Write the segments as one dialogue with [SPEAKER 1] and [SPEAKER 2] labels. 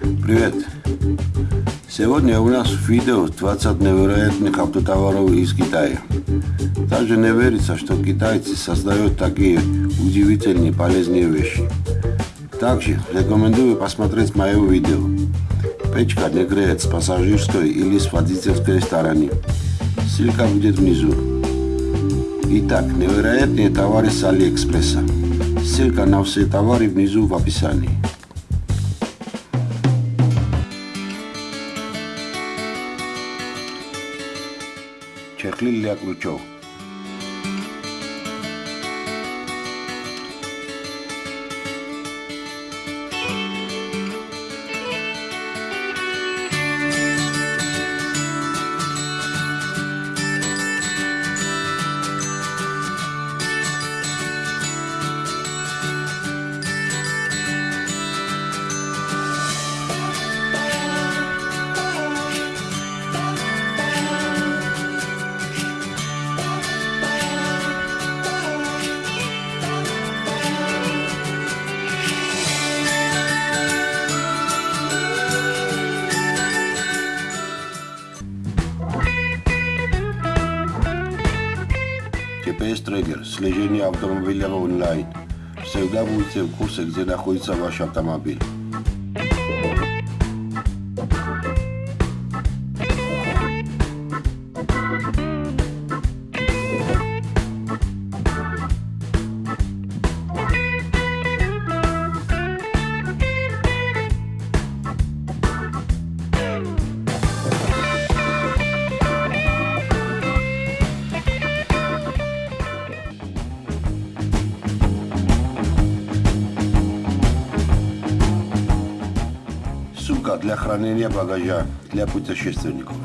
[SPEAKER 1] Привет! Сегодня у нас видео 20 невероятных автотоваров из Китая. Даже не верится, что китайцы создают такие удивительные полезные вещи. Также рекомендую посмотреть мое видео. Печка не греет с пассажирской или с водительской стороны. Ссылка будет внизу. Итак, невероятные товары с Алиэкспресса. Ссылка на все товары внизу в описании. Herzlin a GPS-трекер, слежение автомобиля онлайн. Всегда будете в курсе, где находится ваш автомобиль. Хранения багажа для путешественников.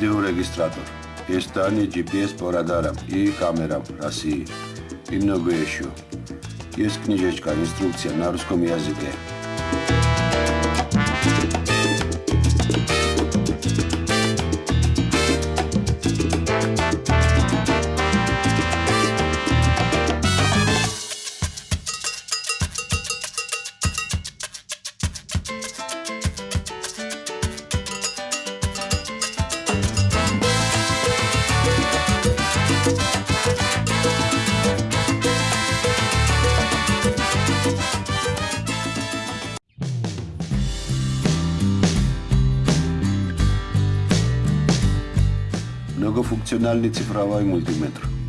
[SPEAKER 1] видеорегистратор, перстание GPS по радарам и камерам России и многое еще. Есть книжечка, инструкция на русском языке. Многофункциональный цифровой мультиметр.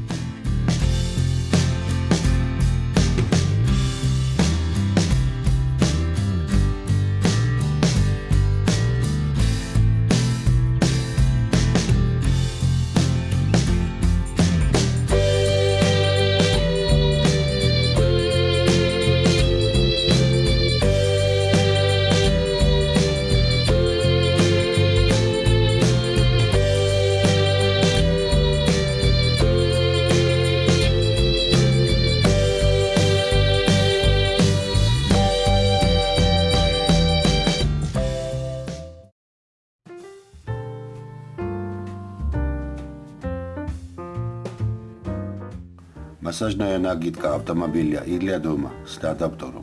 [SPEAKER 1] масажная накидка автомобиля или дома след автору.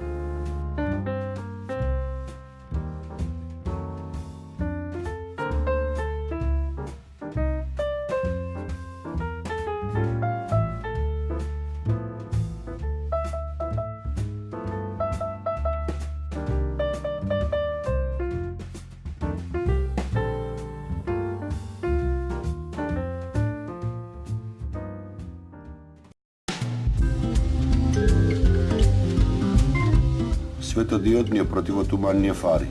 [SPEAKER 1] светодиодни противотуманни фари.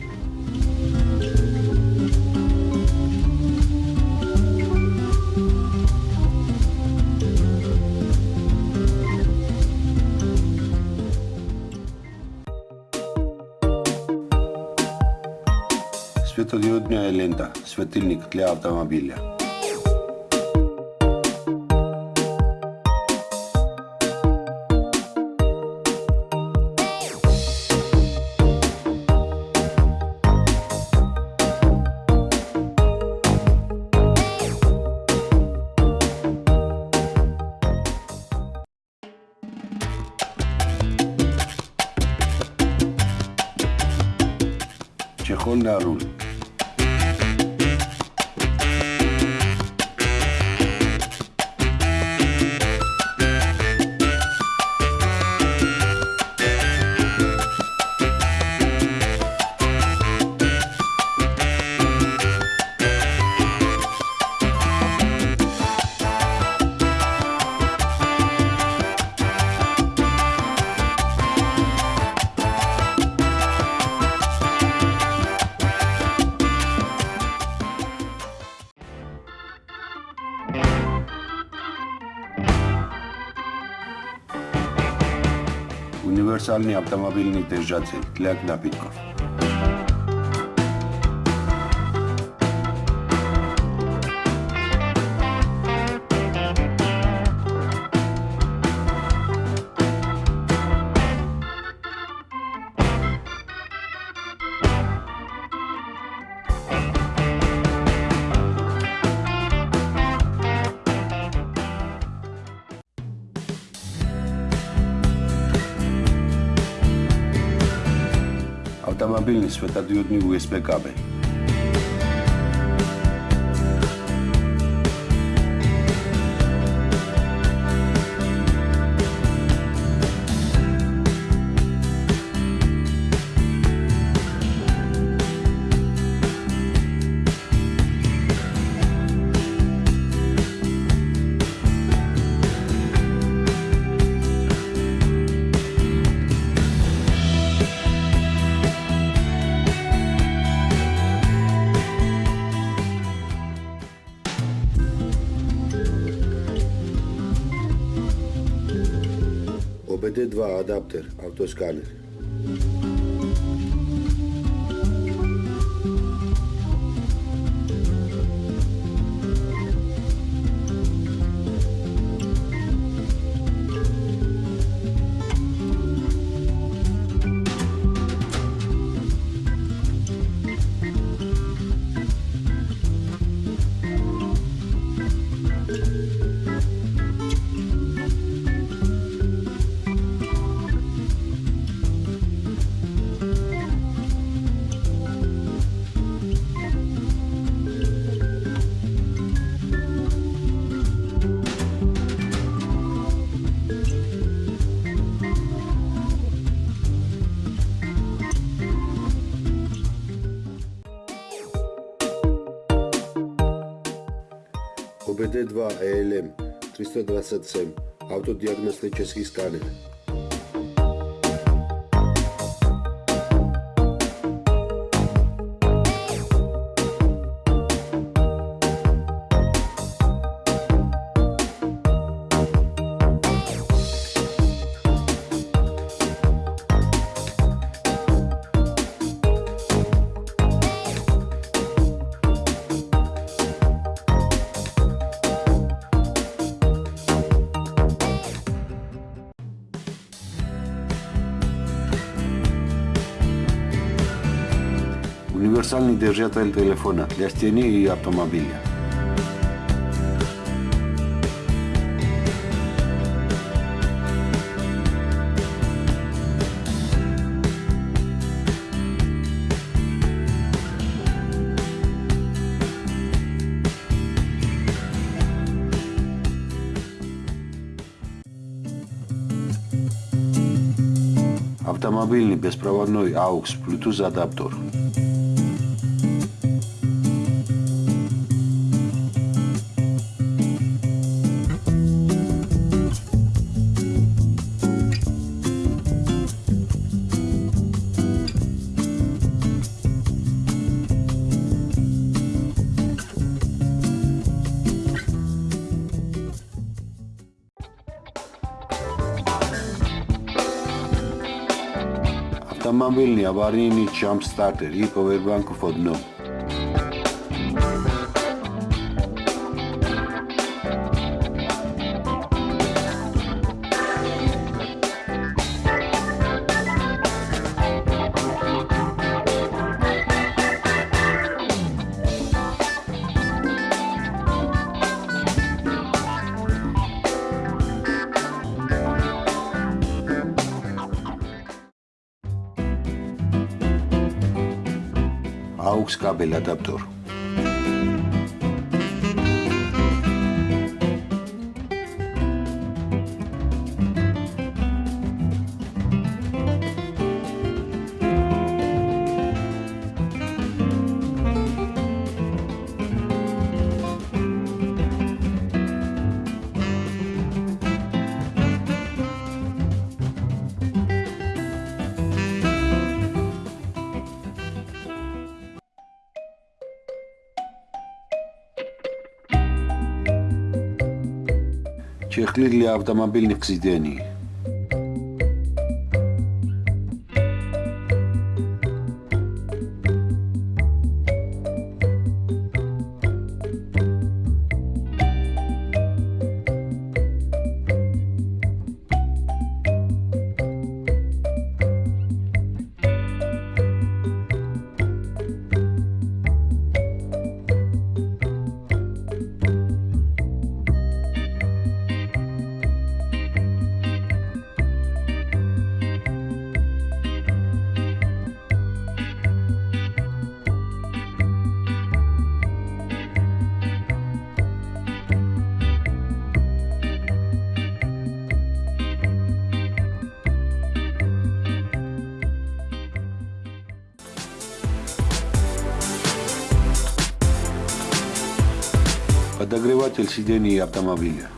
[SPEAKER 1] Светодиодна е лента, светилник тле автомобилја. Honda Run. руль. универсальный автомобильный держатель для напитков. автомобильный светодиодный USB кабель. dva adapter, ali to je skaljer. БД-2 ЭЛМ 327 автодиагностический сканер. универсальный держатель телефона для стены и автомобиля. автомобильный беспроводной AUX Bluetooth адаптер. Автомобильный аварийный джамп-стартер и повербанку входной. აქვს კაბელ ადაპტორი. Чехлы для автомобильных сидений. Подогреватель сидений автомобиля.